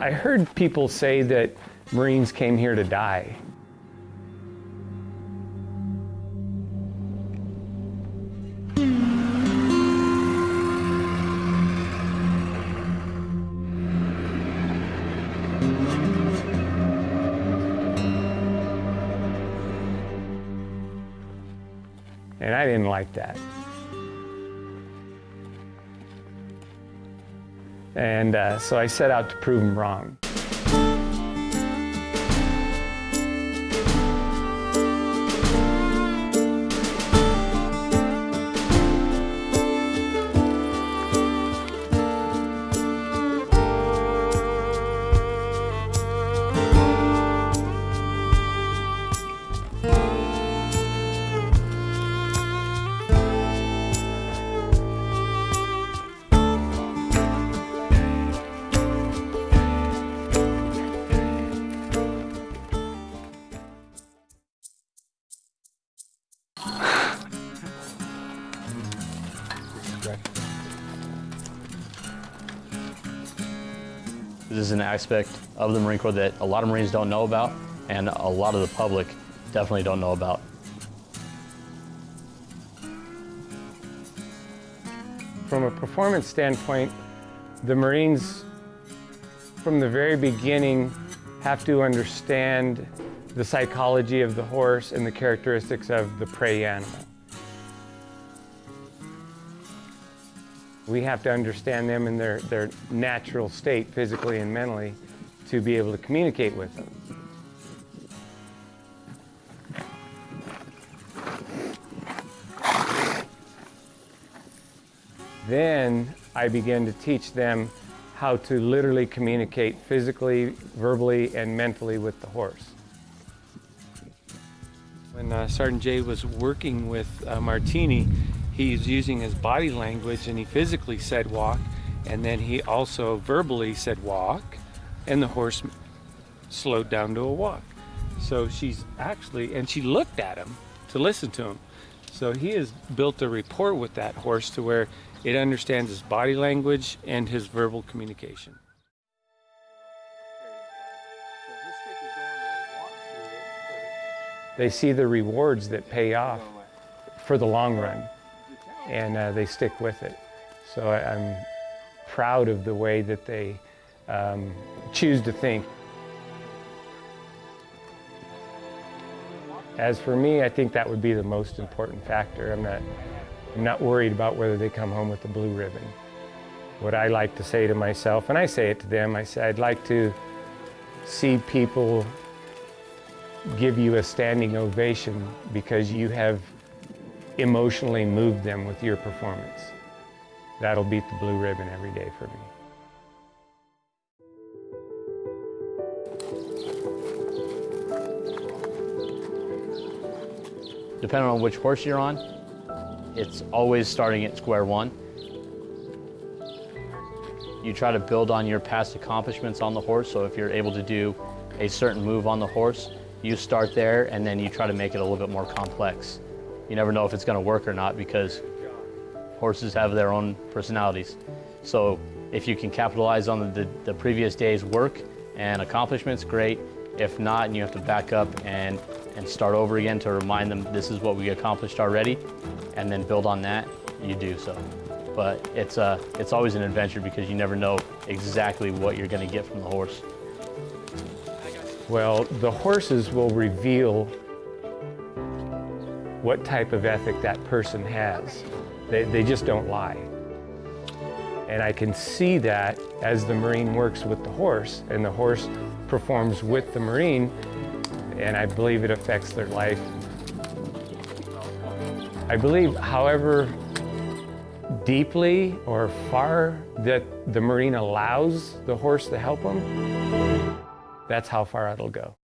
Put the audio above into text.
I heard people say that Marines came here to die. And I didn't like that. And uh, so I set out to prove him wrong. This is an aspect of the Marine Corps that a lot of Marines don't know about and a lot of the public definitely don't know about. From a performance standpoint, the Marines, from the very beginning, have to understand the psychology of the horse and the characteristics of the prey animal. We have to understand them in their, their natural state, physically and mentally, to be able to communicate with them. Then I began to teach them how to literally communicate physically, verbally, and mentally with the horse. When uh, Sergeant Jay was working with uh, Martini, he's using his body language and he physically said walk, and then he also verbally said walk, and the horse slowed down to a walk. So she's actually, and she looked at him to listen to him. So he has built a rapport with that horse to where it understands his body language and his verbal communication. They see the rewards that pay off for the long run, and uh, they stick with it. So I, am proud of the way that they um, choose to think. As for me, I think that would be the most important factor. I'm not, I'm not worried about whether they come home with the blue ribbon. What I like to say to myself, and I say it to them, I say I'd like to see people give you a standing ovation because you have emotionally moved them with your performance. That'll beat the blue ribbon every day for me. Depending on which horse you're on, it's always starting at square one. You try to build on your past accomplishments on the horse, so if you're able to do a certain move on the horse, you start there and then you try to make it a little bit more complex. You never know if it's gonna work or not because horses have their own personalities. So if you can capitalize on the, the, previous day's work and accomplishments, great. If not, and you have to back up and, and start over again to remind them this is what we accomplished already, and then build on that, you do so. But it's, uh, it's always an adventure because you never know exactly what you're gonna get from the horse. Well, the horses will reveal what type of ethic that person has. They, they just don't lie. And I can see that as the Marine works with the horse and the horse performs with the Marine, and I believe it affects their life. I believe, however deeply or far that the Marine allows the horse to help him, that's how far it'll go.